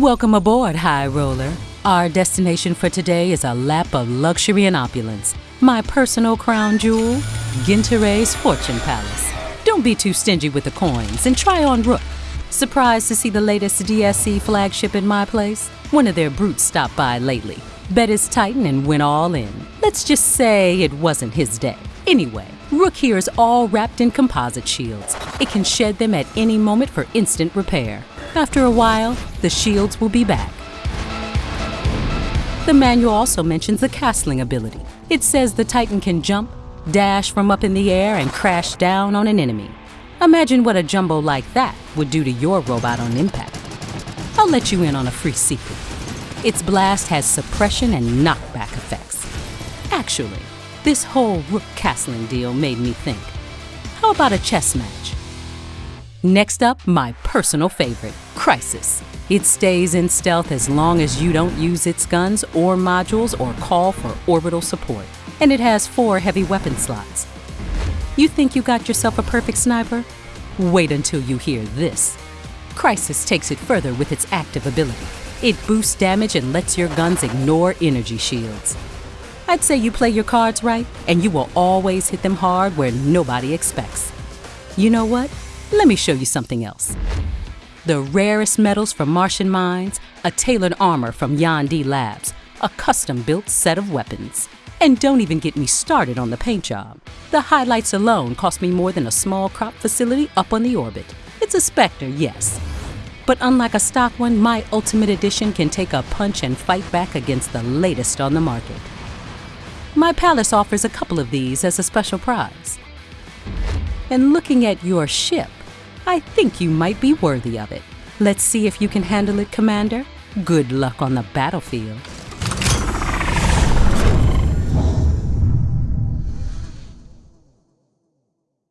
Welcome aboard, High Roller. Our destination for today is a lap of luxury and opulence. My personal crown jewel, Ginteray's Fortune Palace. Don't be too stingy with the coins and try on Rook. Surprised to see the latest DSC flagship in my place? One of their brutes stopped by lately. Bet his Titan and went all in. Let's just say it wasn't his day. Anyway, Rook here is all wrapped in composite shields. It can shed them at any moment for instant repair. After a while, the shields will be back. The manual also mentions the castling ability. It says the Titan can jump, dash from up in the air, and crash down on an enemy. Imagine what a jumbo like that would do to your robot on impact. I'll let you in on a free secret. Its blast has suppression and knockback effects. Actually, this whole Rook castling deal made me think. How about a chess match? Next up, my personal favorite, Crisis. It stays in stealth as long as you don't use its guns or modules or call for orbital support. And it has four heavy weapon slots. You think you got yourself a perfect sniper? Wait until you hear this. Crisis takes it further with its active ability. It boosts damage and lets your guns ignore energy shields. I'd say you play your cards right, and you will always hit them hard where nobody expects. You know what? Let me show you something else. The rarest metals from Martian mines, a tailored armor from Yonde Labs, a custom built set of weapons. And don't even get me started on the paint job. The highlights alone cost me more than a small crop facility up on the orbit. It's a Spectre, yes. But unlike a stock one, my Ultimate Edition can take a punch and fight back against the latest on the market. My palace offers a couple of these as a special prize. And looking at your ship, I think you might be worthy of it. Let's see if you can handle it, Commander. Good luck on the battlefield.